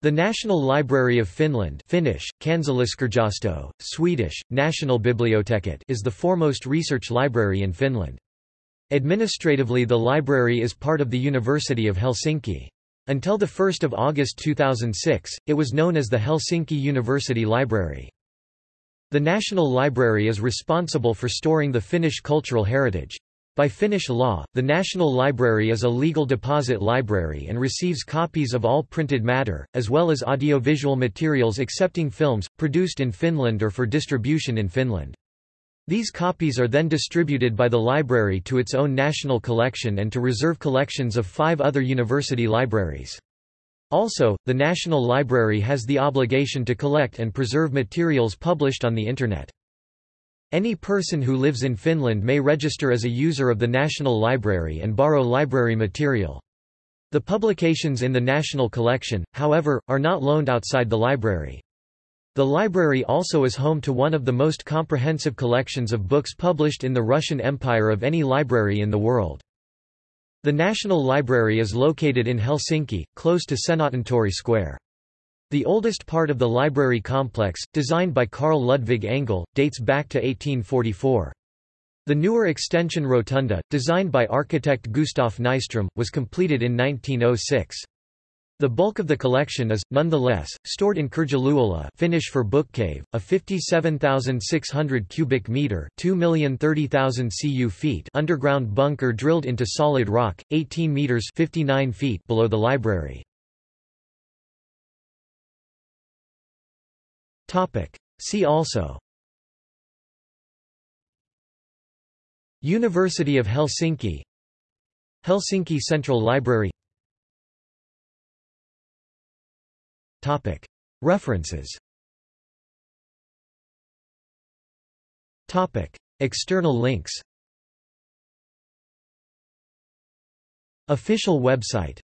The National Library of Finland Finnish, Swedish, Nationalbiblioteket is the foremost research library in Finland. Administratively the library is part of the University of Helsinki. Until 1 August 2006, it was known as the Helsinki University Library. The National Library is responsible for storing the Finnish cultural heritage. By Finnish law, the National Library is a legal deposit library and receives copies of all printed matter, as well as audiovisual materials excepting films, produced in Finland or for distribution in Finland. These copies are then distributed by the library to its own national collection and to reserve collections of five other university libraries. Also, the National Library has the obligation to collect and preserve materials published on the Internet. Any person who lives in Finland may register as a user of the National Library and borrow library material. The publications in the National Collection, however, are not loaned outside the library. The library also is home to one of the most comprehensive collections of books published in the Russian Empire of any library in the world. The National Library is located in Helsinki, close to Senaatintori Square. The oldest part of the library complex, designed by Carl Ludvig Engel, dates back to 1844. The newer extension rotunda, designed by architect Gustaf Nyström, was completed in 1906. The bulk of the collection is, nonetheless, stored in Kirjaluola Finnish for bookcave, a 57,600 cubic metre 2,030,000 cu feet underground bunker drilled into solid rock, 18 metres 59 feet below the library. See also. University of Helsinki. Helsinki Central Library. Topic. References. Topic. External links. Official website